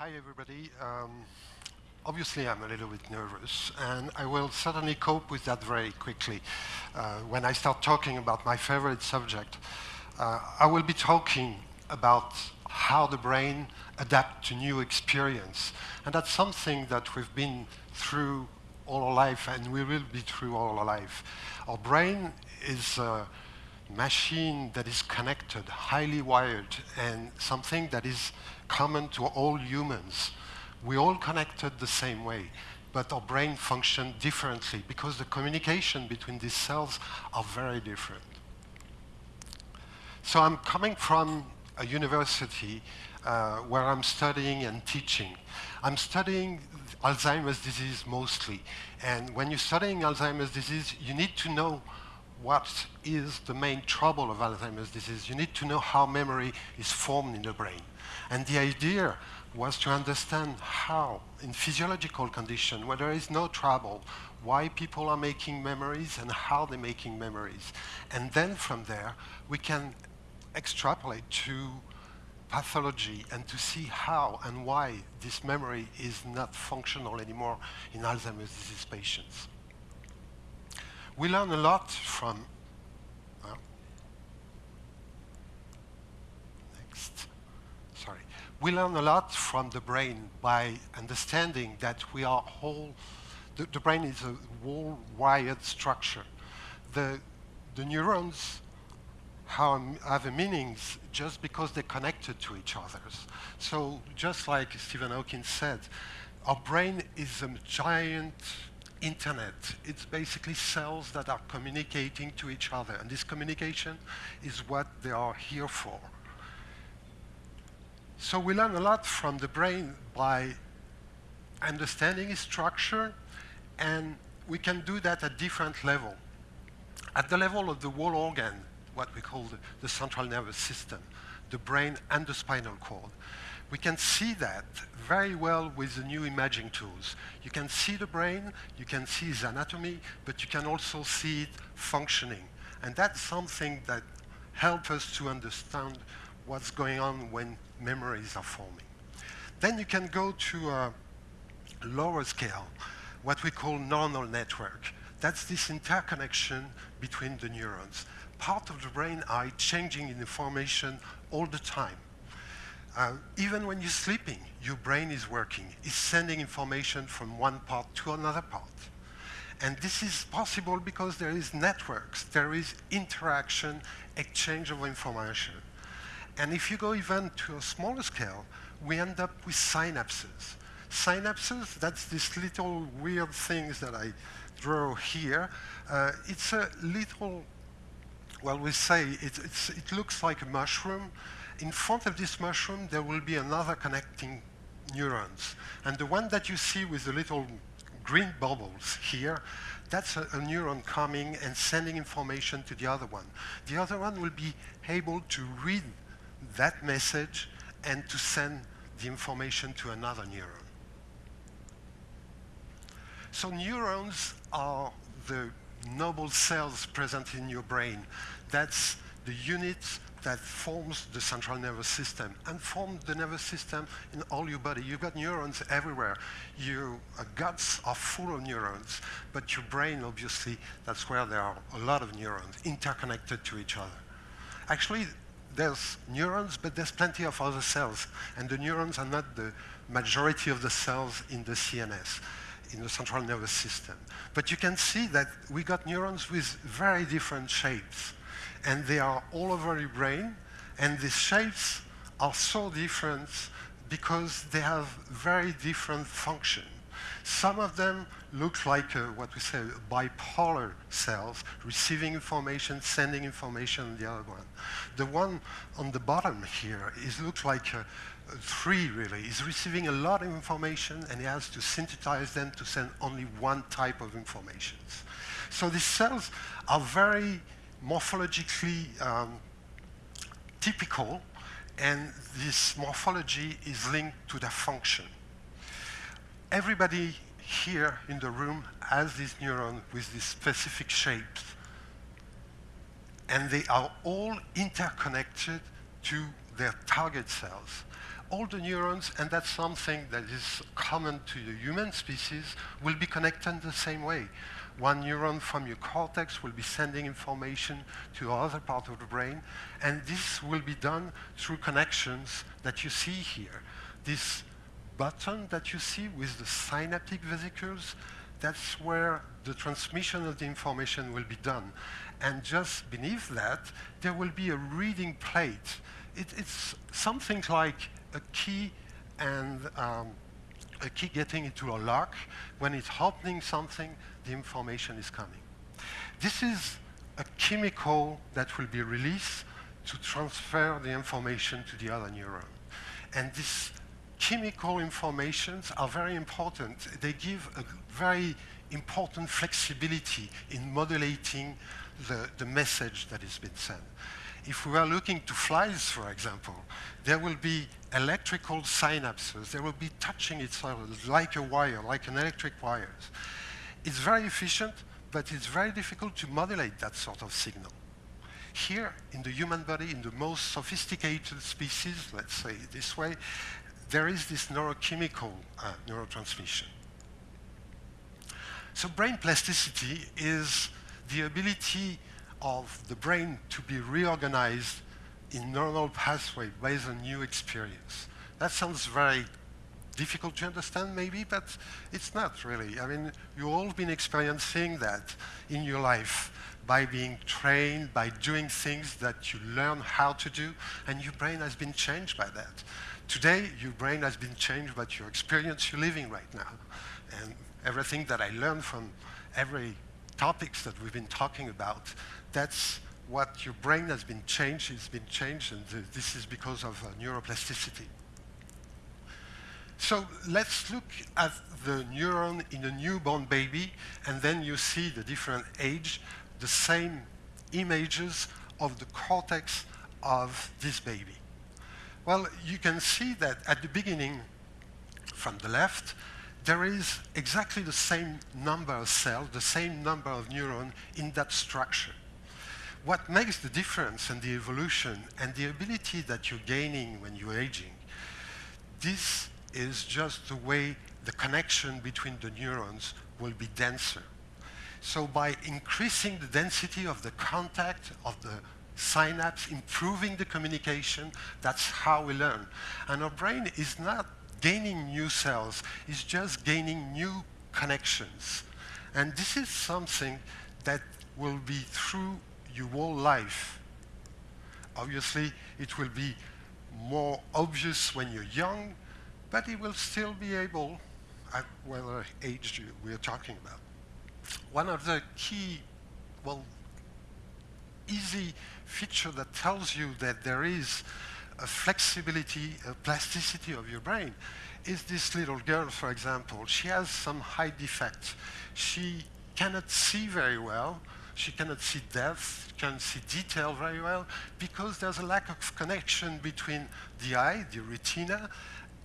Hi, everybody. Um, obviously, I'm a little bit nervous, and I will certainly cope with that very quickly. Uh, when I start talking about my favorite subject, uh, I will be talking about how the brain adapts to new experience. And that's something that we've been through all our life, and we will be through all our life. Our brain is a machine that is connected, highly wired, and something that is common to all humans. We all connected the same way, but our brain function differently because the communication between these cells are very different. So I'm coming from a university uh, where I'm studying and teaching. I'm studying Alzheimer's disease mostly. And when you're studying Alzheimer's disease, you need to know what is the main trouble of Alzheimer's disease. You need to know how memory is formed in the brain. And the idea was to understand how, in physiological condition, where there is no trouble, why people are making memories and how they're making memories. And then from there, we can extrapolate to pathology and to see how and why this memory is not functional anymore in Alzheimer's disease patients. We learn a lot from We learn a lot from the brain by understanding that we are whole. The, the brain is a whole wired structure. The, the neurons have a meanings just because they're connected to each other. So just like Stephen Hawking said, our brain is a giant internet. It's basically cells that are communicating to each other, and this communication is what they are here for. So we learn a lot from the brain by understanding its structure, and we can do that at different level. At the level of the whole organ, what we call the, the central nervous system, the brain and the spinal cord. We can see that very well with the new imaging tools. You can see the brain, you can see its anatomy, but you can also see it functioning. And that's something that helps us to understand what's going on when memories are forming. Then you can go to a lower scale, what we call neuronal network. That's this interconnection between the neurons part of the brain are changing in information all the time. Uh, even when you're sleeping, your brain is working. It's sending information from one part to another part. And this is possible because there is networks, there is interaction, exchange of information. And if you go even to a smaller scale, we end up with synapses. Synapses, that's these little weird things that I draw here. Uh, it's a little well, we say it, it looks like a mushroom. In front of this mushroom, there will be another connecting neurons. And the one that you see with the little green bubbles here, that's a, a, neuron coming and sending information to the other one. The other one will be able to read that message and to send the information to another neuron. So neurons are the noble cells present in your brain. That's the unit that forms the central nervous system and forms the nervous system in all your body. You've got neurons everywhere. Your uh, guts are full of neurons, but your brain, obviously, that's where there are a lot of neurons interconnected to each other. Actually, there's neurons, but there's plenty of other cells, and the neurons are not the majority of the cells in the CNS in the central nervous system. But you can see that we got neurons with very different shapes. And they are all over your brain. And these shapes are so different because they have very different function. Some of them look like uh, what we say bipolar cells, receiving information, sending information on the other one. The one on the bottom here is looks like a, three really. He's receiving a lot of information and he has to synthesize them to send only one type of information. So these cells are very morphologically um, typical and this morphology is linked to their function. Everybody here in the room has this neuron with these specific shapes and they are all interconnected to their target cells all the neurons, and that's something that is common to the human species, will be connected the same way. One neuron from your cortex will be sending information to other part of the brain, and this will be done through connections that you see here. This button that you see with the synaptic vesicles, that's where the transmission of the information will be done. And just beneath that, there will be a reading plate. It, it's something like a key and um, a key getting into a lock. When it's opening something, the information is coming. This is a chemical that will be released to transfer the information to the other neuron. And these chemical informations are very important. They give a very important flexibility in modulating the, the message that has been sent. If we are looking to flies, for example, there will be electrical synapses. They will be touching each other like a wire, like an electric wires. It's very efficient, but it's very difficult to modulate that sort of signal. Here, in the human body, in the most sophisticated species, let's say this way, there is this neurochemical uh, neurotransmission. So brain plasticity is the ability of the brain to be reorganized in neural pathway based on new experience. That sounds very difficult to understand maybe, but it's not really. I mean, you've all been experiencing that in your life by being trained, by doing things that you learn how to do, and your brain has been changed by that. Today, your brain has been changed by your experience you're living right now. And everything that I learned from every topics that we've been talking about, that's what your brain has been changed, it's been changed, and th this is because of uh, neuroplasticity. So let's look at the neuron in a newborn baby, and then you see the different age, the same images of the cortex of this baby. Well, you can see that at the beginning, from the left, there is exactly the same number of cells, the same number of neurons in that structure. What makes the difference and the evolution and the ability that you're gaining when you're aging, this is just the way the connection between the neurons will be denser. So by increasing the density of the contact of the synapse, improving the communication, that's how we learn. And our brain is not gaining new cells, it's just gaining new connections. And this is something that will be through your whole life. Obviously, it will be more obvious when you're young, but it will still be able at whatever age we're talking about. One of the key, well, easy feature that tells you that there is a flexibility, a plasticity of your brain is this little girl, for example. She has some high defects. She cannot see very well. She cannot see depth, can't see detail very well, because there's a lack of connection between the eye, the retina,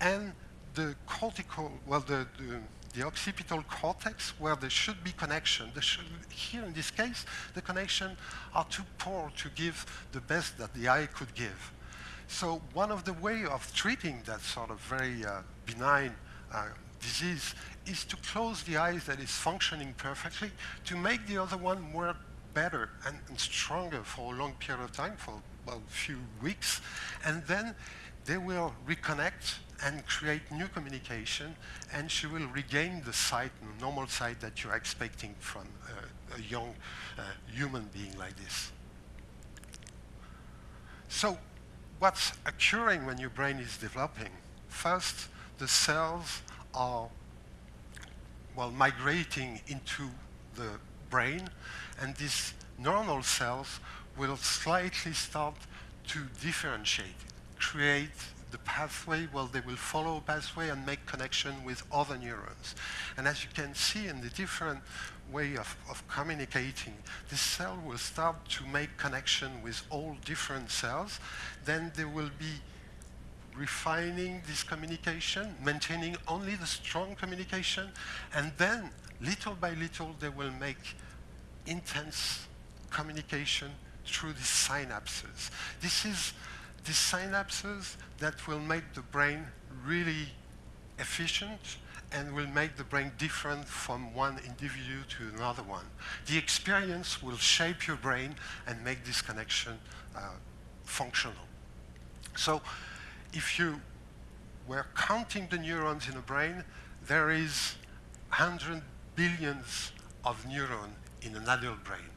and the cortical, well, the, the, the occipital cortex, where there should be connection. Should, here, in this case, the connection are too poor to give the best that the eye could give. So one of the way of treating that sort of very uh, benign uh, disease is to close the eyes that is functioning perfectly to make the other one work better and, and stronger for a long period of time, for well, a few weeks, and then they will reconnect and create new communication, and she will regain the sight, the normal sight that you're expecting from uh, a young uh, human being like this. So what's occurring when your brain is developing? First, the cells are, well, migrating into the brain, and these neuronal cells will slightly start to differentiate, create the pathway, well, they will follow a pathway and make connection with other neurons. And as you can see in the different way of, of communicating, this cell will start to make connection with all different cells. Then they will be refining this communication, maintaining only the strong communication, and then little by little they will make intense communication through the synapses. This is these synapses that will make the brain really efficient and will make the brain different from one individual to another one. The experience will shape your brain and make this connection uh, functional. So if you were counting the neurons in a brain, there is 100 billions of neurons in an adult brain.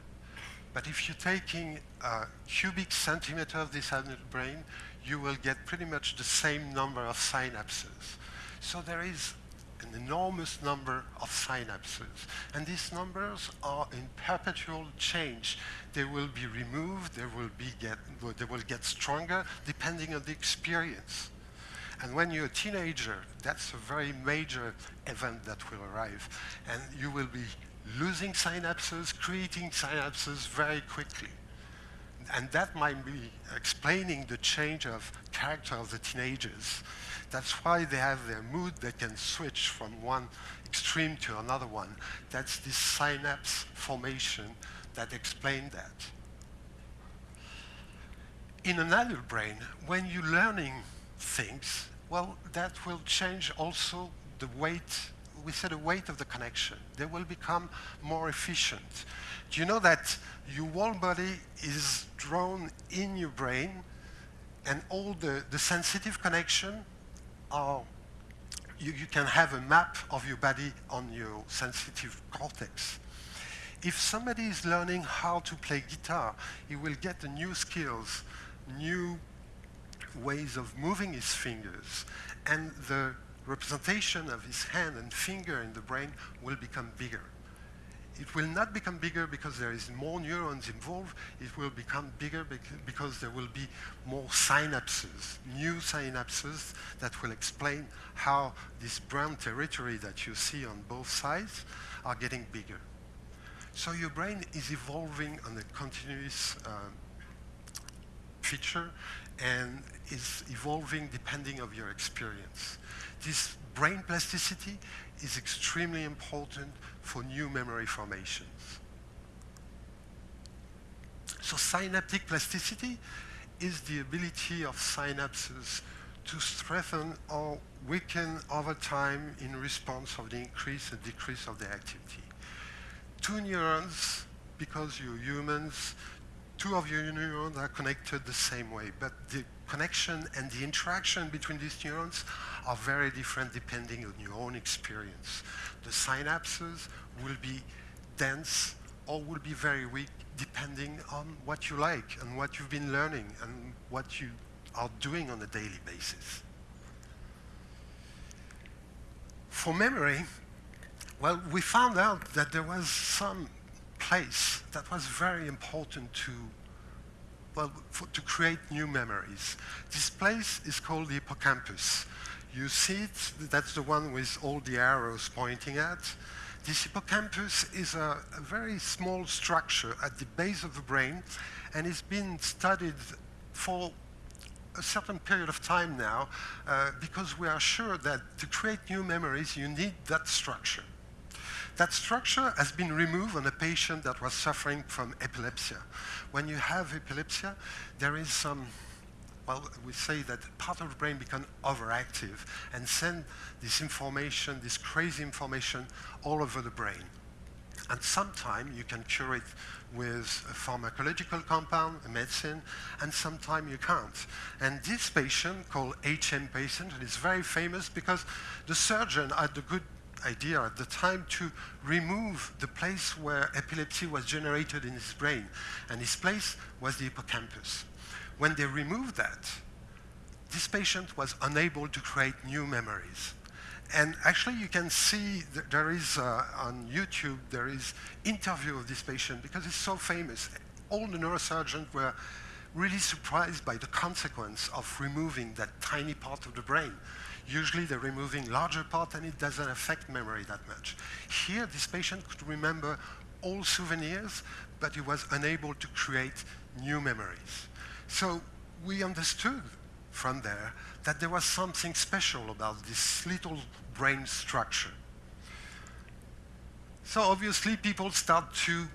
But if you're taking a cubic centimeter of this adult brain, you will get pretty much the same number of synapses. So there is an enormous number of synapses. And these numbers are in perpetual change. They will be removed, they will, be get, they will get stronger depending on the experience. And when you're a teenager, that's a very major event that will arrive. And you will be losing synapses, creating synapses very quickly. And that might be explaining the change of character of the teenagers. That's why they have their mood, they can switch from one extreme to another one. That's this synapse formation that explain that. In an adult brain, when you're learning things, well, that will change also the weight, we said the weight of the connection. They will become more efficient. Do you know that your whole body is drawn in your brain and all the, the sensitive connection are, you, you can have a map of your body on your sensitive cortex. If somebody is learning how to play guitar, he will get the new skills, new ways of moving his fingers, and the representation of his hand and finger in the brain will become bigger. It will not become bigger because there is more neurons involved. It will become bigger because there will be more synapses, new synapses that will explain how this brown territory that you see on both sides are getting bigger. So your brain is evolving on a continuous um, feature and is evolving depending of your experience. This brain plasticity is extremely important for new memory formations. So synaptic plasticity is the ability of synapses to strengthen or weaken over time in response of the increase and decrease of their activity. Two neurons, because you're humans, two of your neurons are connected the same way, but the connection and the interaction between these neurons are very different depending on your own experience. The synapses will be dense or will be very weak depending on what you like and what you've been learning and what you are doing on a daily basis. For memory, well, we found out that there was some place that was very important to well, for, to create new memories. This place is called the hippocampus. You see it, that's the one with all the arrows pointing at. This hippocampus is a, a very small structure at the base of the brain, and it's been studied for a certain period of time now, uh, because we are sure that to create new memories, you need that structure. That structure has been removed on a patient that was suffering from epilepsy. When you have epilepsy, there is some, well, we say that part of the brain becomes overactive and send this information, this crazy information, all over the brain. And sometimes you can cure it with a pharmacological compound, a medicine, and sometimes you can't. And this patient, called HM patient, is very famous because the surgeon had the good idea at the time to remove the place where epilepsy was generated in his brain. And his place was the hippocampus. When they removed that, this patient was unable to create new memories. And actually, you can see there is, uh, on YouTube, there is interview of this patient because it's so famous. All the neurosurgeons were really surprised by the consequence of removing that tiny part of the brain. Usually they're removing larger part and it doesn't affect memory that much. Here, this patient could remember all souvenirs, but he was unable to create new memories. So we understood from there that there was something special about this little brain structure. So obviously people start to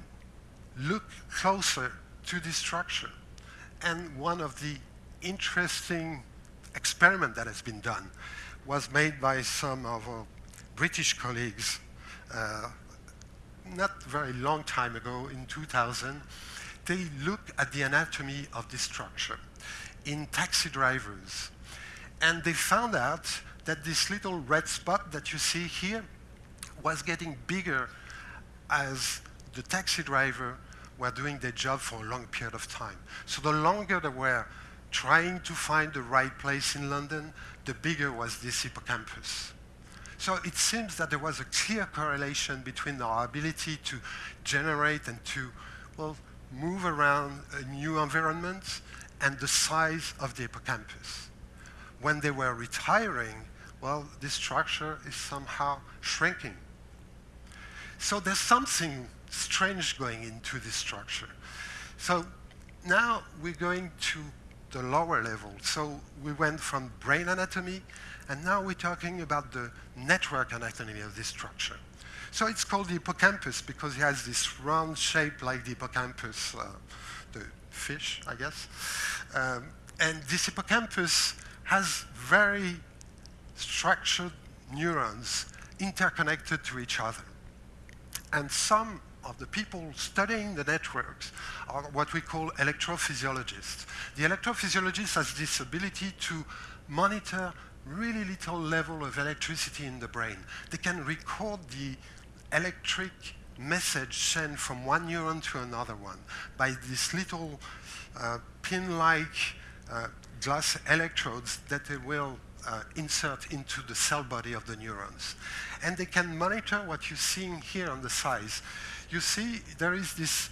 look closer to this structure. And one of the interesting experiment that has been done was made by some of our British colleagues uh, not very long time ago, in 2000. They looked at the anatomy of this structure in taxi drivers. And they found out that this little red spot that you see here was getting bigger as the taxi driver were doing their job for a long period of time. So the longer they were trying to find the right place in London, the bigger was this hippocampus. So it seems that there was a clear correlation between our ability to generate and to, well, move around a new environment and the size of the hippocampus. When they were retiring, well, this structure is somehow shrinking. So there's something strange going into this structure. So now we're going to the lower level. So we went from brain anatomy, and now we're talking about the network anatomy of this structure. So it's called the hippocampus because it has this round shape like the hippocampus, uh, the fish, I guess. Um, and this hippocampus has very structured neurons interconnected to each other. And some of the people studying the networks are what we call electrophysiologists. The electrophysiologist has this ability to monitor really little level of electricity in the brain. They can record the electric message sent from one neuron to another one by these little uh, pin-like uh, glass electrodes that they will uh, insert into the cell body of the neurons. And they can monitor what you're seeing here on the size. You see there is this,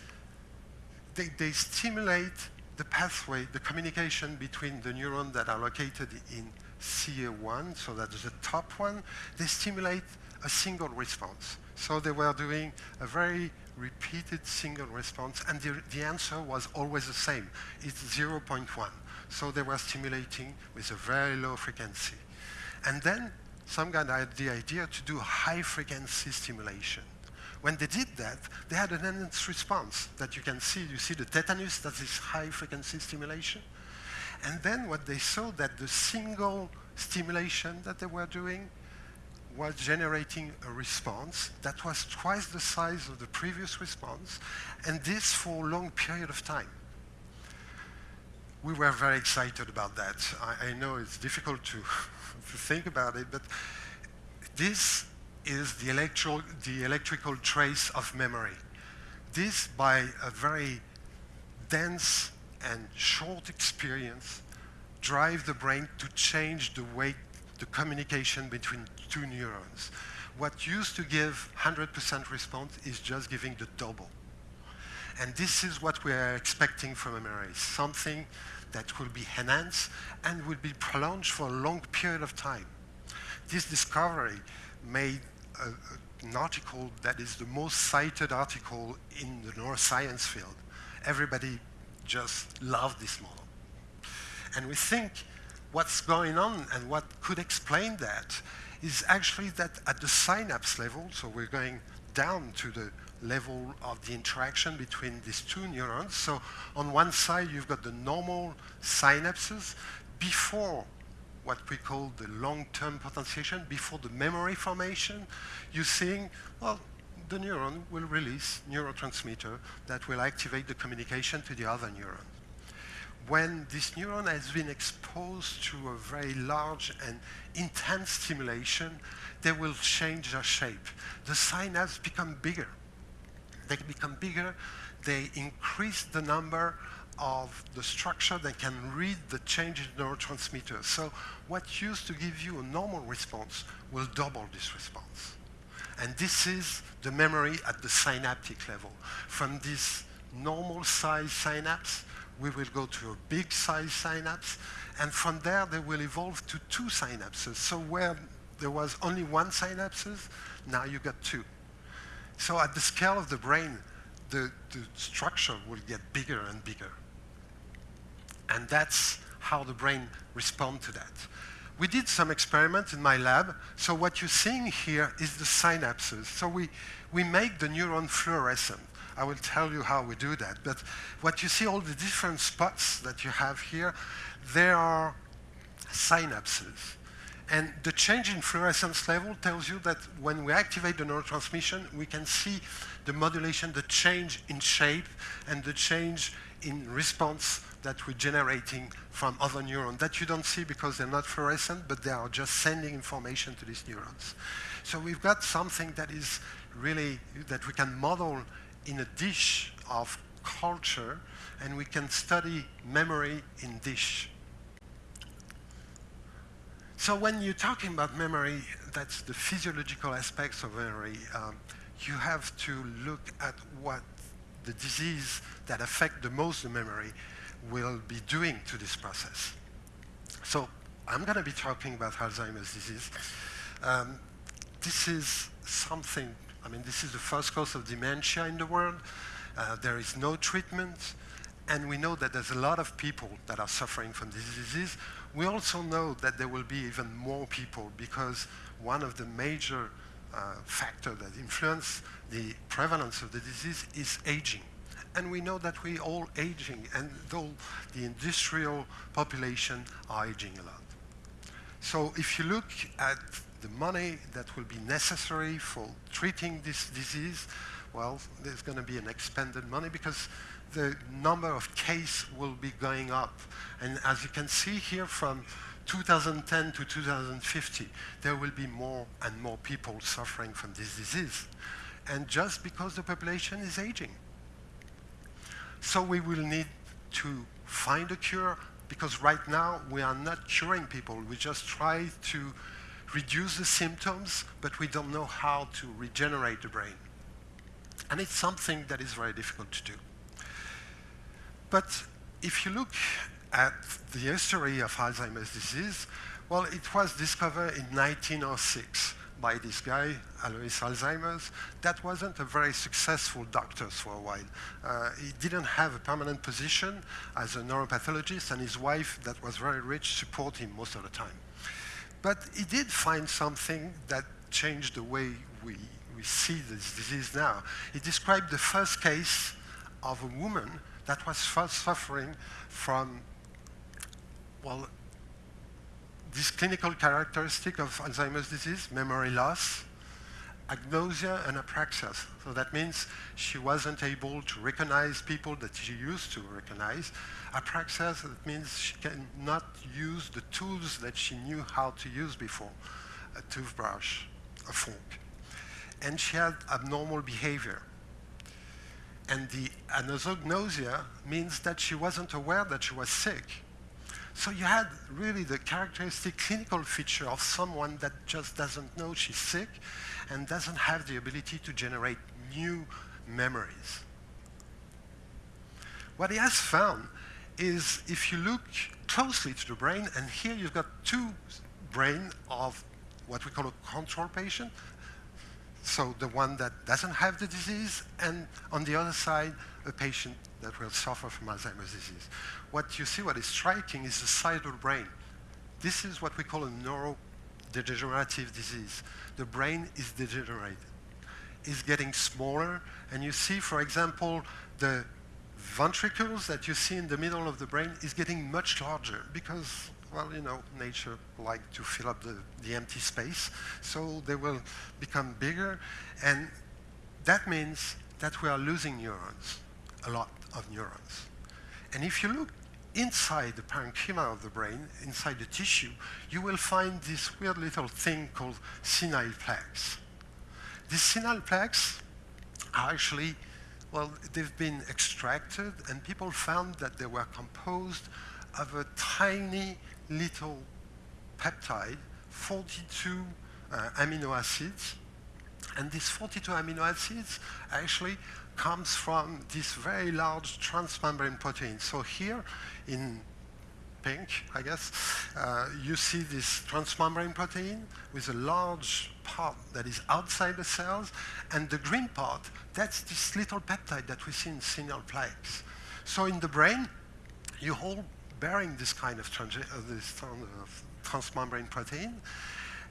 they, they stimulate the pathway, the communication between the neurons that are located in CA1, so that's the top one. They stimulate a single response. So they were doing a very repeated single response, and the, the answer was always the same. It's 0.1. So they were stimulating with a very low frequency. And then some guy had the idea to do high frequency stimulation. When they did that, they had an enhanced response that you can see. You see the tetanus, that's this high frequency stimulation. And then what they saw that the single stimulation that they were doing was generating a response that was twice the size of the previous response, and this for a long period of time we were very excited about that. I, I know it's difficult to, to think about it, but this is the, electro, the electrical trace of memory. This, by a very dense and short experience, drive the brain to change the way the communication between two neurons. What used to give 100% response is just giving the double. And this is what we are expecting from MRI, something that will be enhanced and will be prolonged for a long period of time. This discovery made a, an article that is the most cited article in the neuroscience field. Everybody just loved this model. And we think what's going on and what could explain that is actually that at the synapse level, so we're going down to the level of the interaction between these two neurons. So on one side, you've got the normal synapses before what we call the long-term potentiation, before the memory formation. You're seeing, well, the neuron will release neurotransmitter that will activate the communication to the other neuron. When this neuron has been exposed to a very large and intense stimulation, they will change their shape. The synapse become bigger they become bigger, they increase the number of the structure that can read the change in neurotransmitters. So what used to give you a normal response will double this response. And this is the memory at the synaptic level. From this normal size synapse, we will go to a big size synapse, and from there they will evolve to two synapses. So where there was only one synapses, now you got two. So at the scale of the brain, the, the structure will get bigger and bigger. And that's how the brain responds to that. We did some experiments in my lab. So what you're seeing here is the synapses. So we, we make the neuron fluorescent. I will tell you how we do that. But what you see, all the different spots that you have here, there are synapses. And the change in fluorescence level tells you that when we activate the neurotransmission, we can see the modulation, the change in shape, and the change in response that we're generating from other neurons that you don't see because they're not fluorescent, but they are just sending information to these neurons. So we've got something that is really, that we can model in a dish of culture, and we can study memory in dish. So when you're talking about memory, that's the physiological aspects of memory. Um, you have to look at what the disease that affect the most the memory will be doing to this process. So I'm going to be talking about Alzheimer's disease. Um, this is something, I mean, this is the first cause of dementia in the world. Uh, there is no treatment, and we know that there's a lot of people that are suffering from this disease. We also know that there will be even more people because one of the major uh, factors that influence the prevalence of the disease is aging. And we know that we're all aging, and though the industrial population are aging a lot. So if you look at the money that will be necessary for treating this disease, well, there's going to be an expanded money because the number of cases will be going up. And as you can see here from 2010 to 2050, there will be more and more people suffering from this disease. And just because the population is aging. So we will need to find a cure because right now we are not curing people. We just try to reduce the symptoms, but we don't know how to regenerate the brain. And it's something that is very difficult to do. But if you look at the history of Alzheimer's disease, well, it was discovered in 1906 by this guy, Alois Alzheimer's, that wasn't a very successful doctor for a while. Uh, he didn't have a permanent position as a neuropathologist, and his wife, that was very rich, supported him most of the time. But he did find something that changed the way we, we see this disease now. He described the first case of a woman that was suffering from, well, this clinical characteristic of Alzheimer's disease, memory loss, agnosia, and apraxia. So that means she wasn't able to recognize people that she used to recognize. Apraxia, that means she cannot use the tools that she knew how to use before, a toothbrush, a fork. And she had abnormal behavior. And the anosognosia means that she wasn't aware that she was sick. So you had really the characteristic clinical feature of someone that just doesn't know she's sick and doesn't have the ability to generate new memories. What he has found is if you look closely to the brain, and here you've got two brain of what we call a control patient, so the one that doesn't have the disease, and on the other side, a patient that will suffer from Alzheimer's disease. What you see, what is striking, is the side of the brain. This is what we call a neurodegenerative disease. The brain is degenerated. It's getting smaller, and you see, for example, the ventricles that you see in the middle of the brain is getting much larger because well, you know, nature like to fill up the, the empty space, so they will become bigger, and that means that we are losing neurons, a lot of neurons. And if you look inside the parenchyma of the brain, inside the tissue, you will find this weird little thing called senile plaques. These senile plaques are actually, well, they've been extracted, and people found that they were composed of a tiny little peptide, 42 uh, amino acids. And these 42 amino acids actually comes from this very large transmembrane protein. So here in pink, I guess, uh, you see this transmembrane protein with a large part that is outside the cells, and the green part, that's this little peptide that we see in senile plaques. So in the brain, you hold bearing this kind of, uh, this transmembrane protein,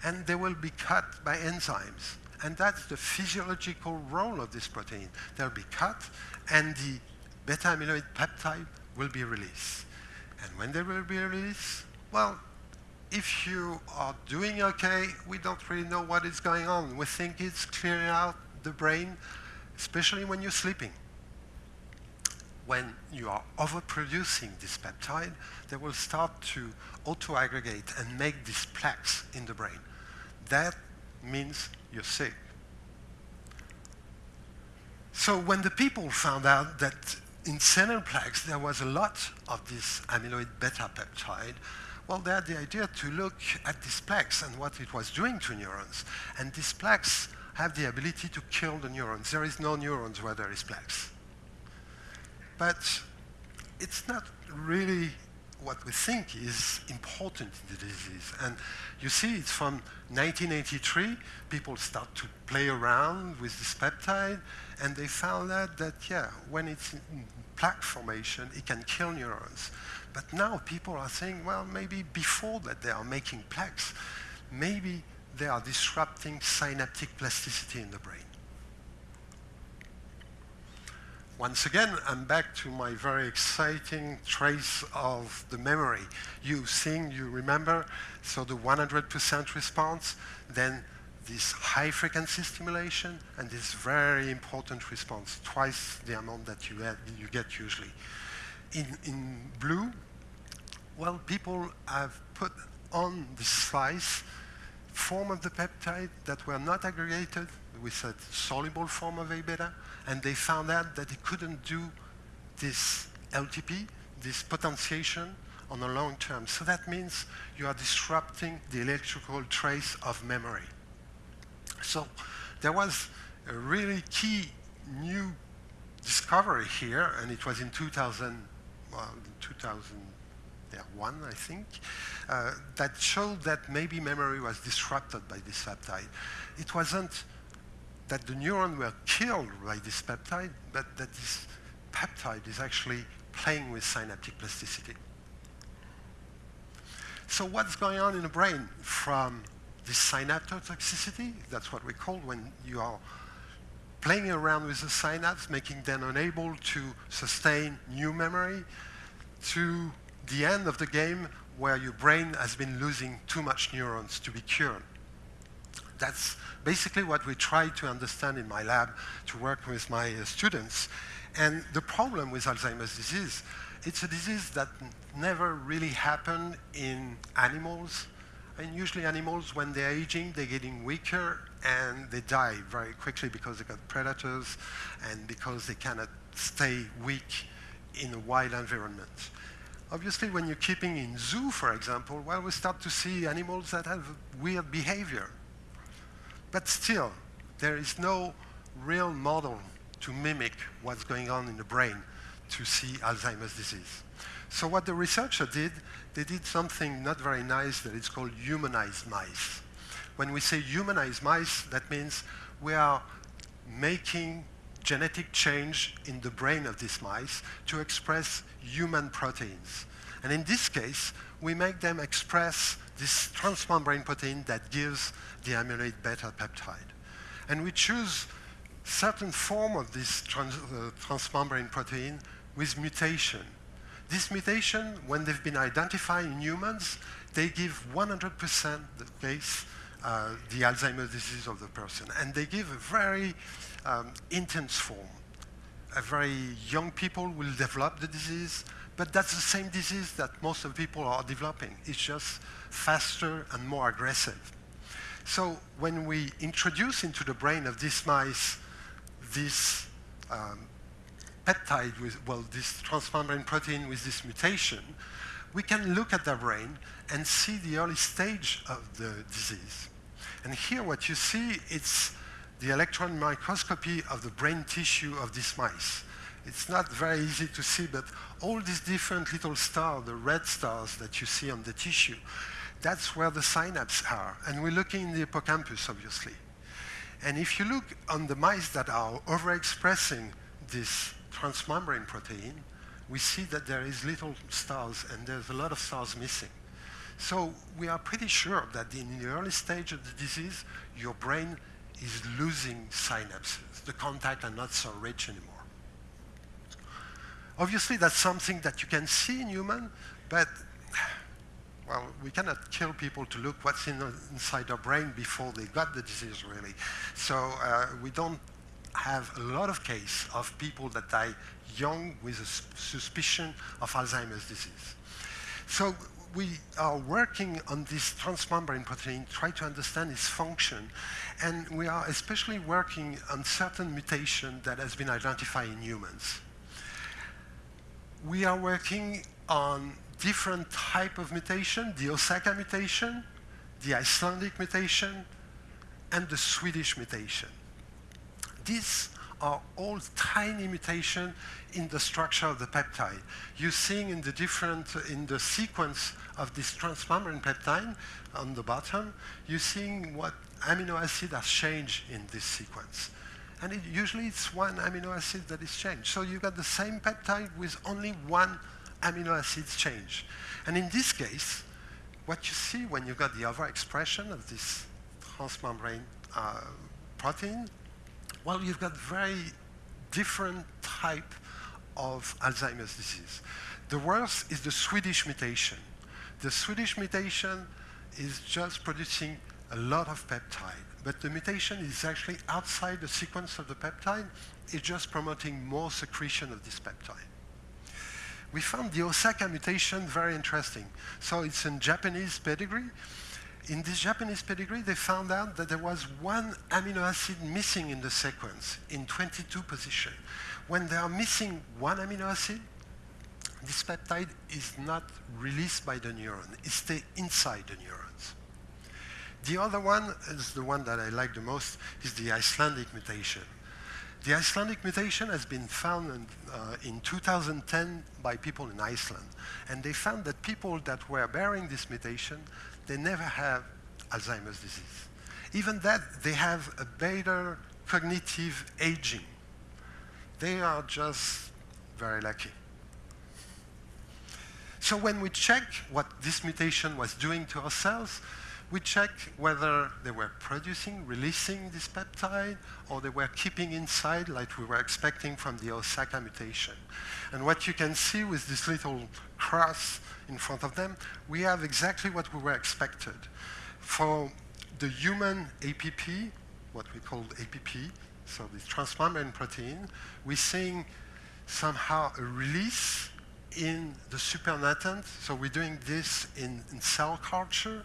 and they will be cut by enzymes. And that's the physiological role of this protein. They'll be cut, and the beta amyloid peptide will be released. And when they will be released, well, if you are doing okay, we don't really know what is going on. We think it's clearing out the brain, especially when you're sleeping. When you are overproducing this peptide, they will start to auto-aggregate and make these plaques in the brain. That means you're sick. So when the people found out that in senile plaques there was a lot of this amyloid beta peptide, well, they had the idea to look at these plaques and what it was doing to neurons. And these plaques have the ability to kill the neurons. There is no neurons where there is plaques. But it's not really what we think is important in the disease. And you see, it's from 1983, people start to play around with this peptide, and they found out that, yeah, when it's in plaque formation, it can kill neurons. But now people are saying, well, maybe before that they are making plaques, maybe they are disrupting synaptic plasticity in the brain. Once again, I'm back to my very exciting trace of the memory. You sing, you remember, so the 100% response, then this high frequency stimulation, and this very important response, twice the amount that you, had, you get usually. In, in blue, well, people have put on the slice form of the peptide that were not aggregated with a soluble form of A-beta, and they found out that they couldn't do this LTP, this potentiation, on a long term. So that means you are disrupting the electrical trace of memory. So there was a really key new discovery here, and it was in 2000, well, 2001, I think, uh, that showed that maybe memory was disrupted by this peptide. It wasn't that the neuron were killed by this peptide, but that this peptide is actually playing with synaptic plasticity. So what's going on in the brain from this synaptotoxicity, that's what we call when you are playing around with the synapse, making them unable to sustain new memory, to the end of the game where your brain has been losing too much neurons to be cured. That's basically what we try to understand in my lab to work with my uh, students. And the problem with Alzheimer's disease, it's a disease that never really happened in animals. And usually animals, when they're aging, they're getting weaker and they die very quickly because they got predators and because they cannot stay weak in a wild environment. Obviously, when you're keeping in zoo, for example, well, we start to see animals that have weird behavior. But still, there is no real model to mimic what's going on in the brain to see Alzheimer's disease. So what the researcher did, they did something not very nice that is called humanized mice. When we say humanized mice, that means we are making genetic change in the brain of these mice to express human proteins. And in this case, we make them express this transmembrane protein that gives the amyloid beta peptide. And we choose certain form of this trans, uh, transmembrane protein with mutation. This mutation, when they've been identified in humans, they give 100% the case uh, the Alzheimer's disease of the person. And they give a very um, intense form. A very young people will develop the disease, but that's the same disease that most of the people are developing. It's just faster and more aggressive. So when we introduce into the brain of these mice this um, peptide with, well, this transmembrane protein with this mutation, we can look at their brain and see the early stage of the disease. And here what you see, it's the electron microscopy of the brain tissue of these mice. It's not very easy to see, but all these different little stars, the red stars that you see on the tissue, that's where the synapses are. And we're looking in the hippocampus, obviously. And if you look on the mice that are overexpressing this transmembrane protein, we see that there is little stars, and there's a lot of stars missing. So we are pretty sure that in the early stage of the disease, your brain is losing synapses. The contacts are not so rich anymore. Obviously, that's something that you can see in human, but well, we cannot kill people to look what's in, inside their brain before they got the disease, really. So uh, we don't have a lot of cases of people that die young with a suspicion of Alzheimer's disease. So we are working on this transmembrane protein, try to understand its function, and we are especially working on certain mutation that has been identified in humans. We are working on different type of mutation, the Osaka mutation, the Icelandic mutation, and the Swedish mutation. These are all tiny mutations in the structure of the peptide. You're seeing in the different, in the sequence of this transmembrane peptide on the bottom, you're seeing what amino acid has changed in this sequence. And it, usually it's one amino acid that is changed. So you got the same peptide with only one amino acid change. And in this case, what you see when you got the overexpression of this transmembrane uh, protein well, you've got very different type of Alzheimer's disease. The worst is the Swedish mutation. The Swedish mutation is just producing a lot of peptide, but the mutation is actually outside the sequence of the peptide. It's just promoting more secretion of this peptide. We found the Osaka mutation very interesting. So it's in Japanese pedigree, in this Japanese pedigree, they found out that there was one amino acid missing in the sequence in 22 position. When they are missing one amino acid, this peptide is not released by the neuron. It stays inside the neurons. The other one is the one that I like the most, is the Icelandic mutation. The Icelandic mutation has been found in, uh, in 2010 by people in Iceland. And they found that people that were bearing this mutation they never have Alzheimer's disease. Even that, they have a better cognitive aging. They are just very lucky. So when we check what this mutation was doing to our cells, we check whether they were producing, releasing this peptide, or they were keeping inside like we were expecting from the Osaka mutation. And what you can see with this little cross in front of them, we have exactly what we were expected. For the human APP, what we call APP, so the transmembrane protein, we're seeing somehow a release in the supernatant. So we're doing this in, in cell culture.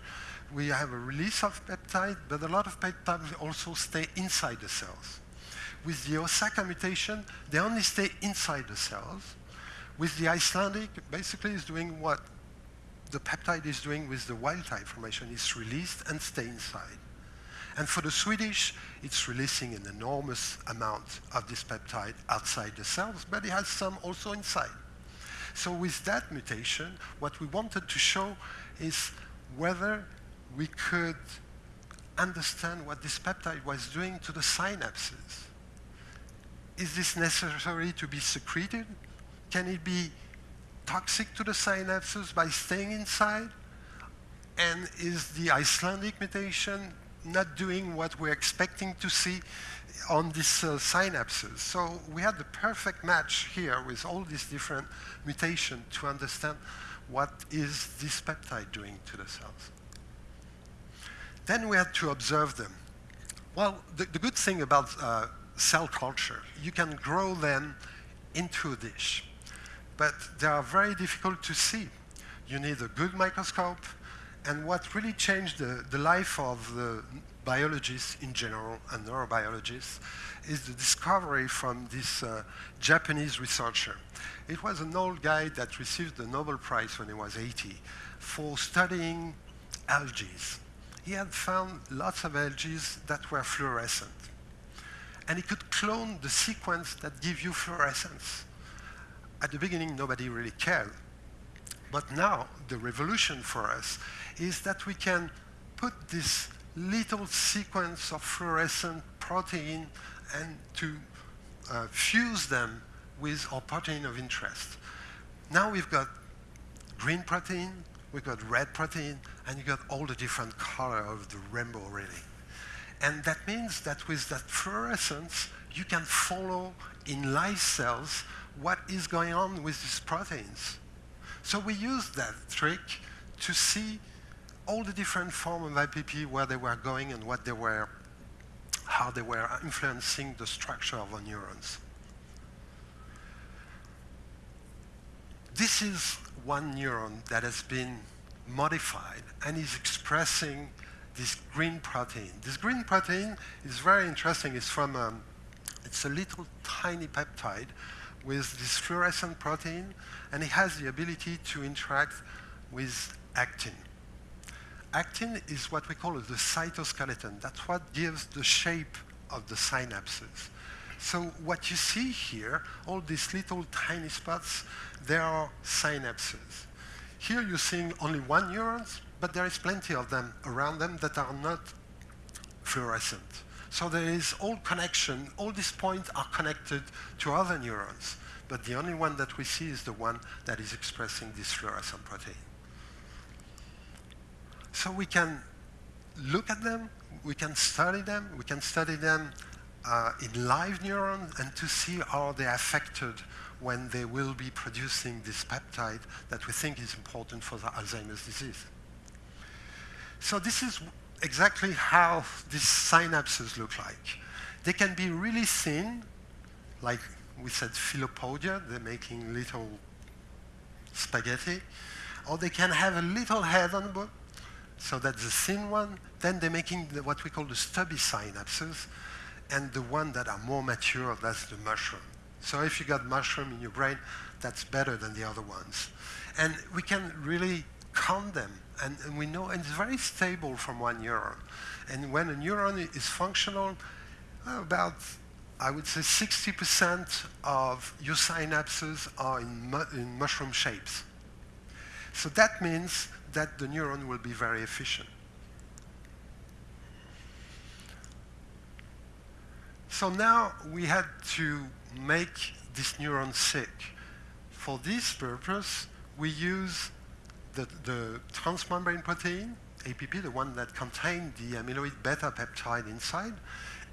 We have a release of peptide, but a lot of peptides also stay inside the cells. With the Osaka mutation, they only stay inside the cells. With the Icelandic, basically is doing what the peptide is doing with the wild type formation. It's released and stay inside. And for the Swedish, it's releasing an enormous amount of this peptide outside the cells, but it has some also inside. So with that mutation, what we wanted to show is whether we could understand what this peptide was doing to the synapses. Is this necessary to be secreted? Can it be toxic to the synapses by staying inside? And is the Icelandic mutation not doing what we're expecting to see on these uh, synapses? So we had the perfect match here with all these different mutations to understand what is this peptide doing to the cells. Then we had to observe them. Well, the, the good thing about uh, cell culture, you can grow them into a dish but they are very difficult to see. You need a good microscope, and what really changed the, the life of the biologists in general and neurobiologists is the discovery from this uh, Japanese researcher. It was an old guy that received the Nobel Prize when he was 80 for studying algae. He had found lots of algae that were fluorescent. And he could clone the sequence that give you fluorescence at the beginning, nobody really cared. But now, the revolution for us is that we can put this little sequence of fluorescent protein and to uh, fuse them with our protein of interest. Now we've got green protein, we've got red protein, and you've got all the different color of the rainbow, really. And that means that with that fluorescence, you can follow in live cells what is going on with these proteins. So we used that trick to see all the different forms of APP, where they were going and what they were, how they were influencing the structure of the neurons. This is one neuron that has been modified and is expressing this green protein. This green protein is very interesting. It's from, um, it's a little tiny peptide with this fluorescent protein, and it has the ability to interact with actin. Actin is what we call the cytoskeleton. That's what gives the shape of the synapses. So what you see here, all these little tiny spots, they are synapses. Here you're seeing only one neuron, but there is plenty of them around them that are not fluorescent. So there is all connection, all these points are connected to other neurons, but the only one that we see is the one that is expressing this fluorescent protein. So we can look at them, we can study them, we can study them uh, in live neurons and to see how they are affected when they will be producing this peptide that we think is important for the Alzheimer's disease. So this is exactly how these synapses look like. They can be really thin, like we said filopodia, they're making little spaghetti, or they can have a little head on the so that's the thin one. Then they're making the, what we call the stubby synapses, and the one that are more mature, that's the mushroom. So if you got mushroom in your brain, that's better than the other ones. And we can really count them, and, and we know, and it's very stable from one neuron. And when a neuron is functional, about, I would say 60% of your synapses are in, mu in mushroom shapes. So that means that the neuron will be very efficient. So now we had to make this neuron sick. For this purpose, we use the, the transmembrane protein, APP, the one that contained the amyloid beta peptide inside,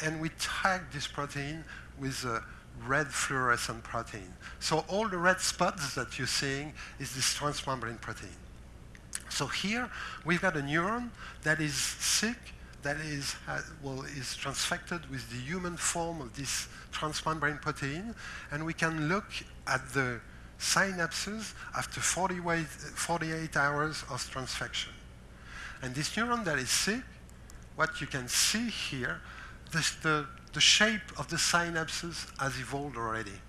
and we tag this protein with a red fluorescent protein. So all the red spots that you're seeing is this transmembrane protein. So here we've got a neuron that is sick, that is, well, is transfected with the human form of this transmembrane protein, and we can look at the synapses after 40 48 hours of transfection. And this neuron that is sick, what you can see here, this, the, the shape of the synapses has evolved already.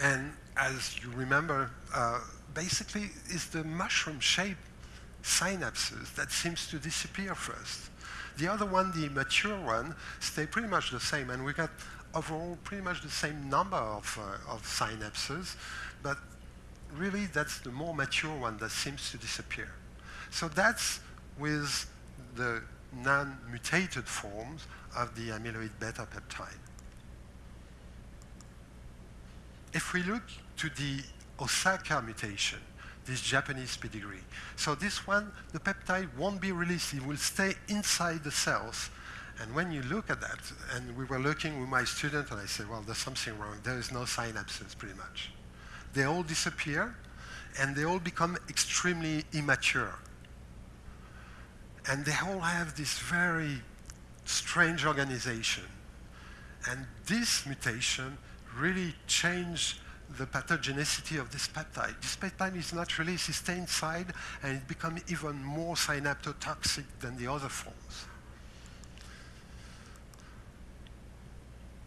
And as you remember, uh, basically is the mushroom-shaped synapses that seems to disappear first. The other one, the mature one, stay pretty much the same, and we got overall pretty much the same number of, uh, of synapses, but really that's the more mature one that seems to disappear. So that's with the non-mutated forms of the amyloid beta peptide. If we look to the Osaka mutation, this Japanese pedigree. So this one, the peptide won't be released. It will stay inside the cells. And when you look at that, and we were looking with my student, and I said, well, there's something wrong. There is no synapses, pretty much. They all disappear, and they all become extremely immature. And they all have this very strange organization. And this mutation really changed the pathogenicity of this peptide. This peptide is not it stays inside, and it becomes even more synaptotoxic than the other forms.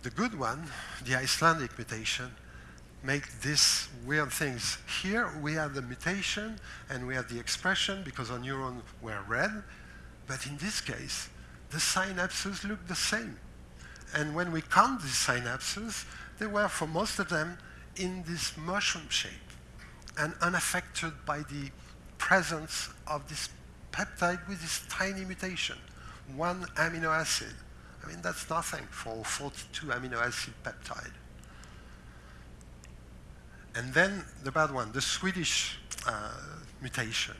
The good one, the Icelandic mutation, make these weird things. Here we have the mutation and we have the expression because our neurons were red, but in this case, the synapses look the same. And when we count these synapses, they were, for most of them, in this mushroom shape and unaffected by the presence of this peptide with this tiny mutation, one amino acid. I mean, that's nothing for 42 amino acid peptide. And then the bad one, the Swedish uh, mutation.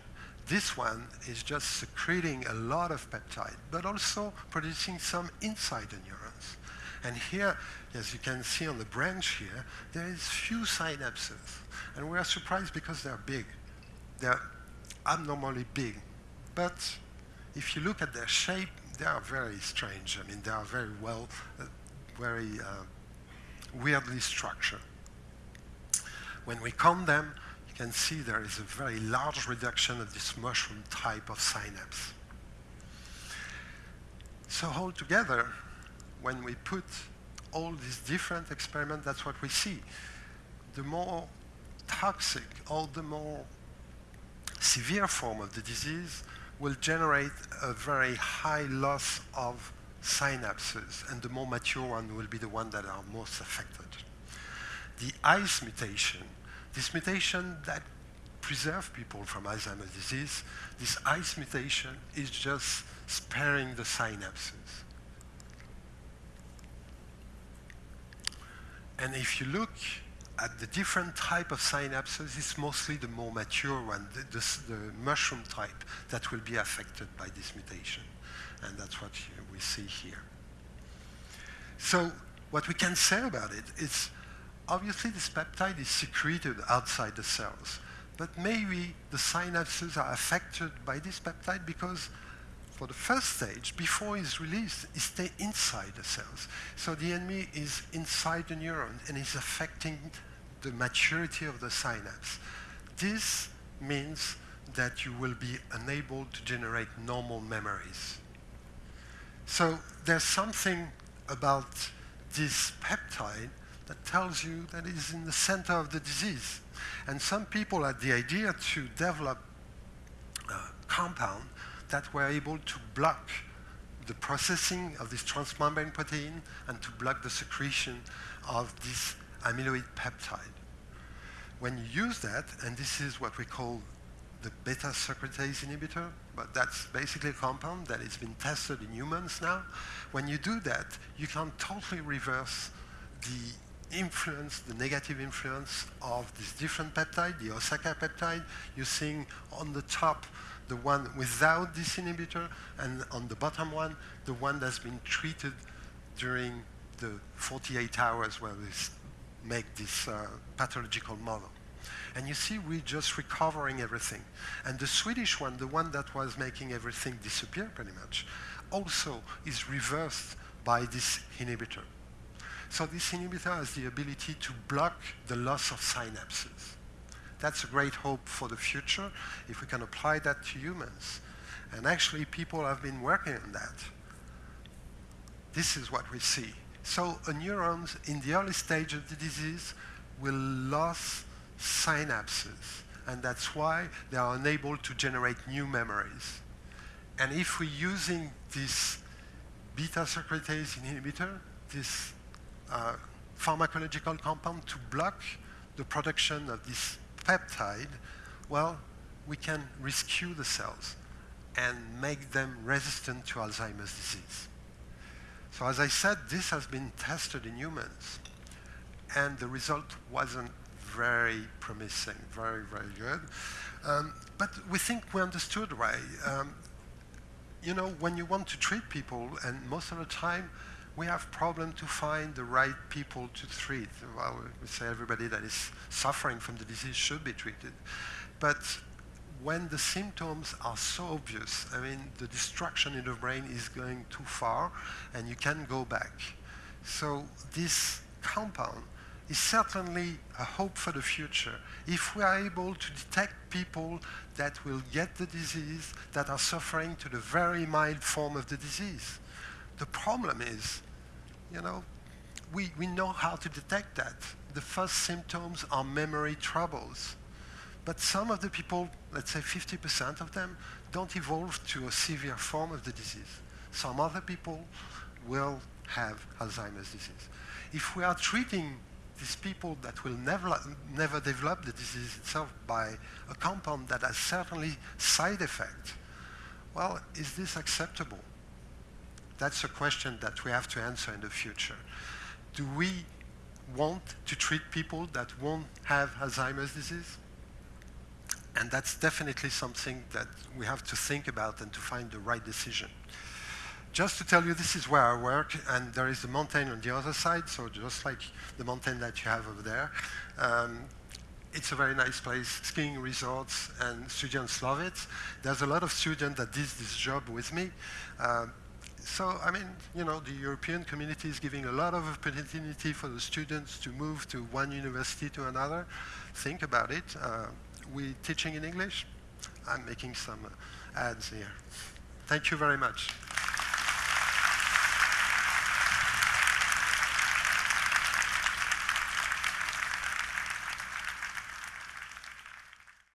this one is just secreting a lot of peptide, but also producing some inside the neurons. And here, as you can see on the branch here, there is few synapses. And we are surprised because they're big. They're abnormally big. But if you look at their shape, they are very strange. I mean, they are very well, uh, very uh, weirdly structured. When we count them, you can see there is a very large reduction of this mushroom type of synapse. So altogether, when we put all these different experiments, that's what we see. The more toxic or the more severe form of the disease will generate a very high loss of synapses, and the more mature one will be the one that are most affected. The ICE mutation, this mutation that preserves people from Alzheimer's disease, this ICE mutation is just sparing the synapses. And if you look at the different type of synapses, it's mostly the more mature one, the, the, the, mushroom type, that will be affected by this mutation. And that's what we see here. So what we can say about it is, obviously this peptide is secreted outside the cells. But maybe the synapses are affected by this peptide because for the first stage, before it's released, it stays inside the cells. So the enemy is inside the neuron and is affecting the maturity of the synapse. This means that you will be unable to generate normal memories. So there's something about this peptide that tells you that it is in the center of the disease. And some people had the idea to develop a compound that were able to block the processing of this transmembrane protein and to block the secretion of this amyloid peptide. When you use that, and this is what we call the beta secretase inhibitor, but that's basically a compound that has been tested in humans now. When you do that, you can totally reverse the influence, the negative influence of this different peptide, the Osaka peptide. You're seeing on the top the one without this inhibitor, and on the bottom one, the one that's been treated during the 48 hours where we make this uh, pathological model. And you see, we're just recovering everything. And the Swedish one, the one that was making everything disappear pretty much, also is reversed by this inhibitor. So this inhibitor has the ability to block the loss of synapses. That's a great hope for the future if we can apply that to humans. And actually, people have been working on that. This is what we see. So neurons in the early stage of the disease will lose synapses. And that's why they are unable to generate new memories. And if we're using this beta secretase inhibitor, this uh, pharmacological compound to block the production of this peptide, well, we can rescue the cells and make them resistant to Alzheimer's disease. So as I said, this has been tested in humans, and the result wasn't very promising, very, very good. Um, but we think we understood right. Um, you know, when you want to treat people, and most of the time, we have problem to find the right people to treat. Well, we say everybody that is suffering from the disease should be treated. But when the symptoms are so obvious, I mean, the destruction in the brain is going too far, and you can't go back. So this compound is certainly a hope for the future. If we are able to detect people that will get the disease, that are suffering to the very mild form of the disease, the problem is, you know, we, we know how to detect that. The first symptoms are memory troubles. But some of the people, let's say 50% of them, don't evolve to a severe form of the disease. Some other people will have Alzheimer's disease. If we are treating these people that will never, never develop the disease itself by a compound that has certainly side effects, well, is this acceptable? That's a question that we have to answer in the future. Do we want to treat people that won't have Alzheimer's disease? And that's definitely something that we have to think about and to find the right decision. Just to tell you, this is where I work, and there is a mountain on the other side, so just like the mountain that you have over there. Um, it's a very nice place, skiing resorts, and students love it. There's a lot of students that did this job with me. Uh, so, I mean, you know, the European community is giving a lot of opportunity for the students to move to one university to another. Think about it. Uh, we teaching in English. I'm making some ads here. Thank you very much.